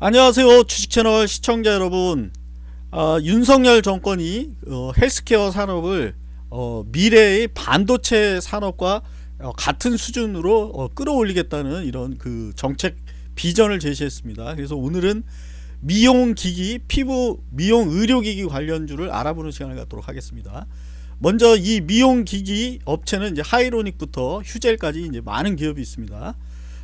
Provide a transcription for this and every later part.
안녕하세요 주식채널 시청자 여러분. 어, 윤석열 정권이 어, 헬스케어 산업을 어, 미래의 반도체 산업과 어, 같은 수준으로 어, 끌어올리겠다는 이런 그 정책 비전을 제시했습니다. 그래서 오늘은 미용기기 피부 미용 의료기기 관련주를 알아보는 시간을 갖도록 하겠습니다. 먼저 이 미용기기 업체는 이제 하이로닉부터 휴젤까지 이제 많은 기업이 있습니다.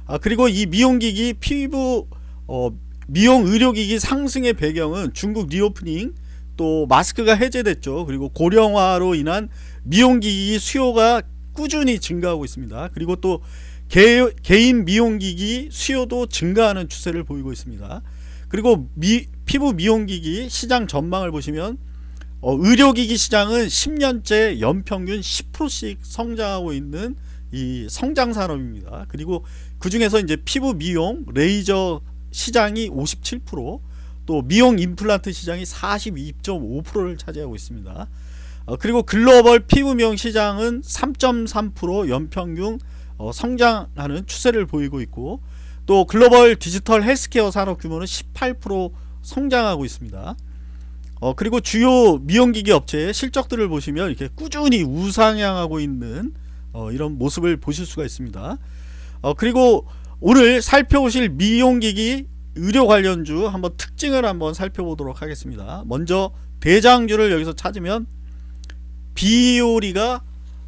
아, 그리고 이 미용기기 피부 어, 미용 의료기기 상승의 배경은 중국 리오프닝 또 마스크가 해제됐죠. 그리고 고령화로 인한 미용기기 수요가 꾸준히 증가하고 있습니다. 그리고 또 개, 개인 미용기기 수요도 증가하는 추세를 보이고 있습니다. 그리고 미, 피부 미용기기 시장 전망을 보시면 어, 의료기기 시장은 10년째 연평균 10%씩 성장하고 있는 이 성장 산업입니다. 그리고 그 중에서 이제 피부 미용 레이저 시장이 57%또 미용 임플란트 시장이 42.5%를 차지하고 있습니다. 어, 그리고 글로벌 피부 미용 시장은 3.3% 연평균 어, 성장하는 추세를 보이고 있고 또 글로벌 디지털 헬스케어 산업 규모는 18% 성장하고 있습니다. 어, 그리고 주요 미용기기 업체의 실적들을 보시면 이렇게 꾸준히 우상향하고 있는 어, 이런 모습을 보실 수가 있습니다. 어, 그리고 오늘 살펴보실 미용기기 의료 관련주 한번 특징을 한번 살펴보도록 하겠습니다. 먼저 대장주를 여기서 찾으면 비오리가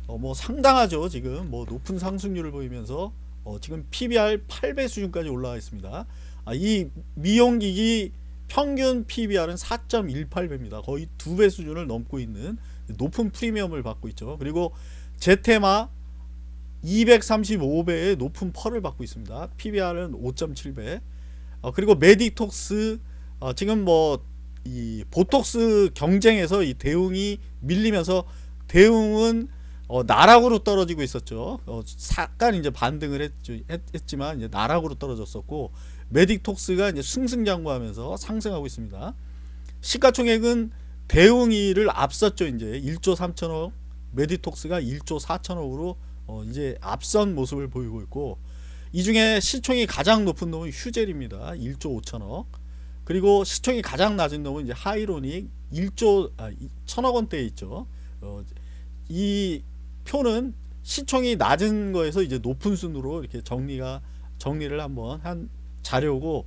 어 뭐 상당하죠 지금. 뭐 높은 상승률을 보이면서 어 지금 PBR 8배 수준까지 올라가 있습니다. 아, 이 미용기기 평균 PBR은 4.18배입니다. 거의 두 배 수준을 넘고 있는 높은 프리미엄을 받고 있죠. 그리고 제테마 235배의 높은 PER을 받고 있습니다. PBR은 5.7배. 어, 그리고 메디톡스 어, 지금 뭐 이 보톡스 경쟁에서 이 대웅이 밀리면서 대웅은 어, 나락으로 떨어지고 있었죠. 어, 잠깐 이제 반등을 했, 지만 이제 나락으로 떨어졌었고 메디톡스가 이제 승승장구하면서 상승하고 있습니다. 시가총액은 대웅이를 앞섰죠. 이제 1조 3천억, 메디톡스가 1조 4천억으로 어, 이제 앞선 모습을 보이고 있고 이 중에 시총이 가장 높은 놈은 휴젤입니다. 1조 5천억 그리고 시총이 가장 낮은 놈은 이제 하이로닉 1조 아, 1천억 원대에 있죠. 어, 이 표는 시총이 낮은 거에서 이제 높은 순으로 이렇게 정리가 정리를 한번 한 자료고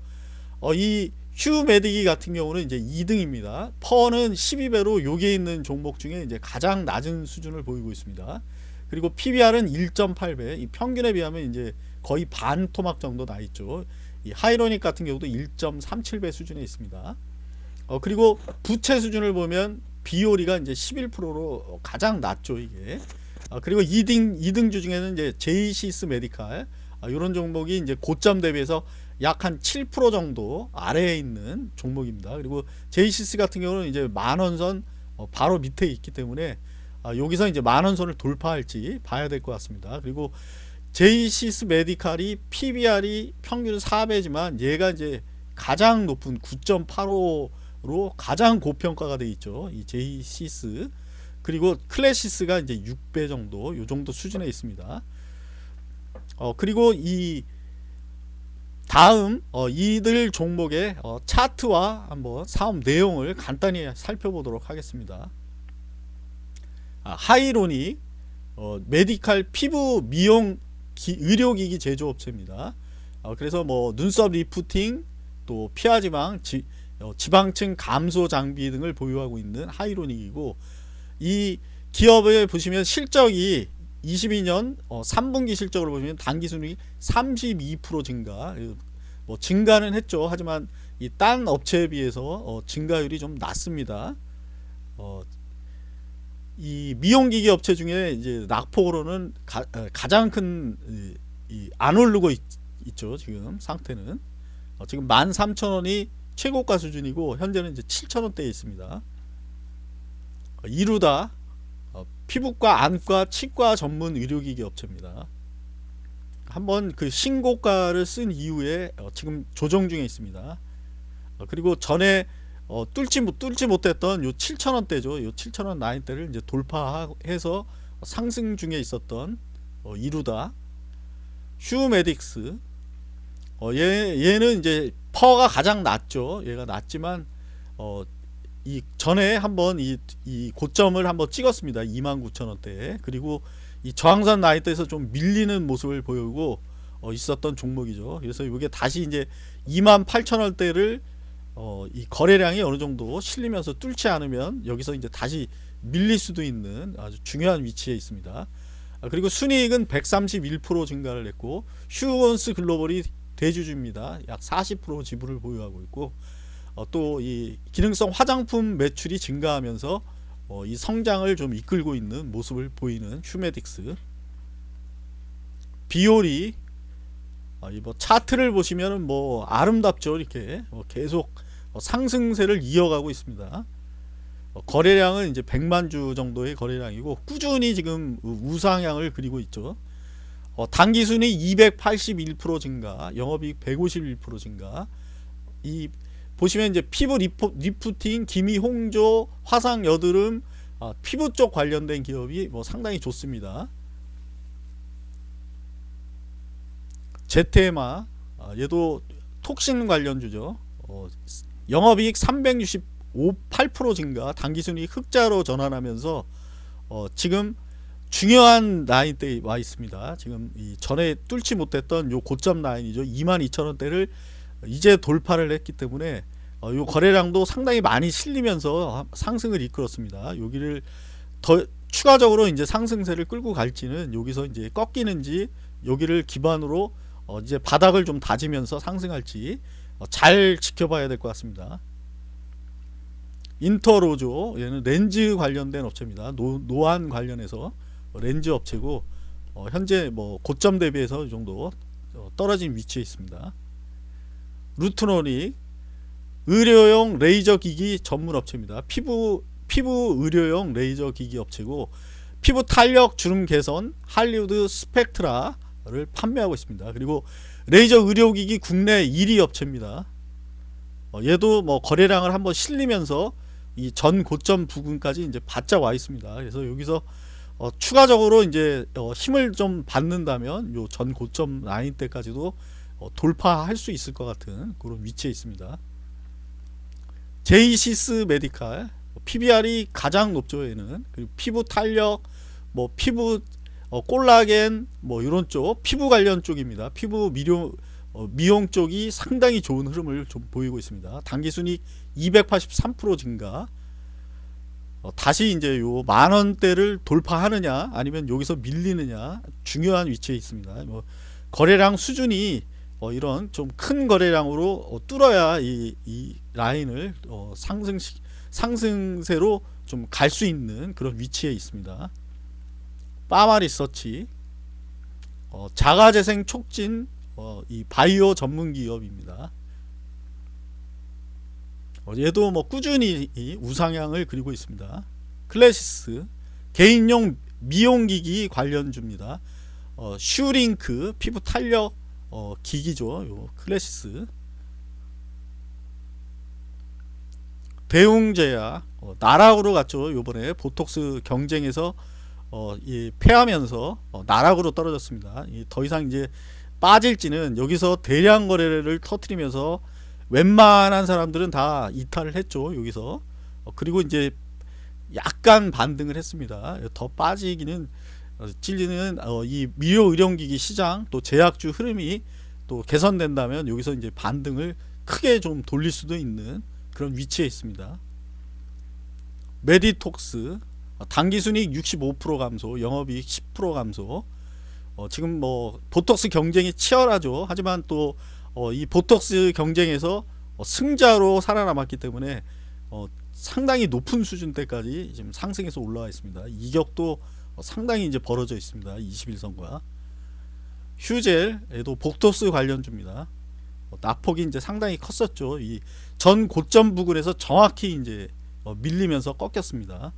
어, 이 휴메디기 같은 경우는 이제 2등입니다. 퍼는 12배로 여기에 있는 종목 중에 이제 가장 낮은 수준을 보이고 있습니다. 그리고 PBR은 1.8배. 이 평균에 비하면 이제 거의 반 토막 정도 나 있죠. 이 하이로닉 같은 경우도 1.37배 수준에 있습니다. 어 그리고 부채 수준을 보면 비오리가 이제 11%로 가장 낮죠 이게. 아, 그리고 2등 2등주 중에는 이제 제이시스 메디칼. 아, 이런 종목이 이제 고점 대비해서 약 한 7% 정도 아래에 있는 종목입니다. 그리고 제이시스 같은 경우는 이제 만원선 어, 바로 밑에 있기 때문에 아, 여기서 이제 만원 선을 돌파할지 봐야 될 것 같습니다. 그리고 제이시스 메디칼이 PBR이 평균 4배지만 얘가 이제 가장 높은 9.85로 가장 고평가가 돼 있죠. 이 제이시스 그리고 클래시스가 이제 6배 정도 요 정도 수준에 있습니다. 어 그리고 이 다음 어, 이들 종목의 어, 차트와 한번 사업 내용을 간단히 살펴보도록 하겠습니다. 아, 하이로닉 어, 메디칼 피부 미용 기, 의료기기 제조업체입니다. 어, 그래서 뭐 눈썹 리프팅 또 피하지방 지, 어, 지방층 감소 장비 등을 보유하고 있는 하이로닉이고 이 기업을 보시면 실적이 22년 어, 3분기 실적으로 보시면 단기 순이익 32% 증가 뭐 증가는 했죠 하지만 이 딴 업체에 비해서 어, 증가율이 좀 낮습니다 어, 이 미용기기 업체 중에 이제 낙폭으로는 가, 장 큰안 오르고 있, 죠 지금 상태는. 어, 지금 13,000원이 최고가 수준이고 현재는 이제 7,000원대에 있습니다. 어, 이루다 어, 피부과 안과 치과 전문 의료기기 업체입니다. 한번 그 신고가를 쓴 이후에 어, 지금 조정 중에 있습니다. 어, 그리고 전에 어, 뚫지, 뚫지 못했던 요 7천원대죠. 요 7천원 라인대를 이제 돌파해서 상승 중에 있었던 어, 이루다 휴메딕스 어, 얘, 얘는 이제 퍼가 가장 낮죠. 얘가 낮지만 어, 이 전에 한번 이, 이 고점을 한번 찍었습니다. 29,000원대에. 그리고 이 저항선 라인대에서 좀 밀리는 모습을 보이고 어, 있었던 종목이죠. 그래서 이게 다시 이제 28,000원대를 어, 이 거래량이 어느 정도 실리면서 뚫지 않으면 여기서 이제 다시 밀릴 수도 있는 아주 중요한 위치에 있습니다. 아, 그리고 순이익은 131% 증가를 했고 휴원스 글로벌이 대주주입니다. 약 40% 지분을 보유하고 있고 어, 또이 기능성 화장품 매출이 증가하면서 어, 이 성장을 좀 이끌고 있는 모습을 보이는 휴메딕스 비올이 어, 이뭐 차트를 보시면은 뭐 아름답죠 이렇게 어, 계속 어, 상승세를 이어가고 있습니다. 어, 거래량은 이제 100만 주 정도의 거래량이고 꾸준히 지금 우- 우상향을 그리고 있죠. 어, 당기순이익 281% 증가, 영업이익 151% 증가. 이 보시면 이제 피부 리포, 리프팅, 기미, 홍조, 화상, 여드름, 아, 피부 쪽 관련된 기업이 뭐 상당히 좋습니다. 제테마 아, 얘도 톡신 관련주죠. 어, 영업이익 368% 증가, 당기순이익 흑자로 전환하면서 어, 지금 중요한 라인대에 와 있습니다. 지금 이 전에 뚫지 못했던 요 고점 라인이죠. 22,000원대를 이제 돌파를 했기 때문에 어, 요 거래량도 상당히 많이 실리면서 상승을 이끌었습니다. 여기를 더 추가적으로 이제 상승세를 끌고 갈지는 여기서 이제 꺾이는지 여기를 기반으로 어, 이제 바닥을 좀 다지면서 상승할지 어, 잘 지켜봐야 될 것 같습니다. 인터로조 얘는 렌즈 관련된 업체입니다. 노, 노안 관련해서 렌즈 업체고 어, 현재 뭐 고점 대비해서 이 정도 어, 떨어진 위치에 있습니다. 루트로닉 의료용 레이저 기기 전문 업체입니다. 피부 피부 의료용 레이저 기기 업체고 피부 탄력 주름 개선 할리우드 스펙트라를 판매하고 있습니다. 그리고 레이저 의료기기 국내 1위 업체입니다. 어, 얘도 뭐 거래량을 한번 실리면서 이 전 고점 부근까지 이제 바짝 와 있습니다. 그래서 여기서 어, 추가적으로 이제 어, 힘을 좀 받는다면 요 전 고점 라인 때까지도 어, 돌파할 수 있을 것 같은 그런 위치에 있습니다. 제이시스 메디칼 PBR이 가장 높죠 얘는 그리고 피부 탄력 뭐 피부 어, 콜라겐 뭐 이런 쪽 피부 관련 쪽입니다. 피부 미용 어, 미용 쪽이 상당히 좋은 흐름을 좀 보이고 있습니다. 단기 순익 283% 증가. 어, 다시 이제 요 만원대를 돌파하느냐 아니면 여기서 밀리느냐 중요한 위치에 있습니다. 뭐 거래량 수준이 어, 이런 좀 큰 거래량으로 어, 뚫어야 이, 이 라인을 어, 상승 상승세로 좀 갈 수 있는 그런 위치에 있습니다. 파마 리서치 어, 자가재생 촉진 어, 이 바이오 전문 기업입니다. 어, 얘도 뭐 꾸준히 이 우상향을 그리고 있습니다. 클래시스 개인용 미용기기 관련주입니다. 어, 슈링크 피부 탄력 어, 기기죠. 요 클래시스 대웅제약 어, 나락으로 갔죠. 요번에 보톡스 경쟁에서 어, 이 패하면서 어, 나락으로 떨어졌습니다. 이더 이상 이제 빠질지는 여기서 대량 거래를 터트리면서 웬만한 사람들은 다 이탈을 했죠. 여기서 어, 그리고 이제 약간 반등을 했습니다. 더 빠지기는 어, 찔리는 어, 이 미료 의료기기 시장 또 제약주 흐름이 또 개선된다면 여기서 이제 반등을 크게 좀 돌릴 수도 있는 그런 위치에 있습니다. 메디톡스 어, 단기순이익 65% 감소, 영업이익 10% 감소. 어, 지금 뭐 보톡스 경쟁이 치열하죠. 하지만 또이 보톡스 경쟁에서 어, 승자로 살아남았기 때문에 어, 상당히 높은 수준대까지 지금 상승해서 올라와 있습니다. 이격도 어, 상당히 이제 벌어져 있습니다. 21선과 휴젤에도 복토스 관련주입니다. 어, 낙폭이 이제 상당히 컸었죠. 이 전 고점 부근에서 정확히 이제 어, 밀리면서 꺾였습니다.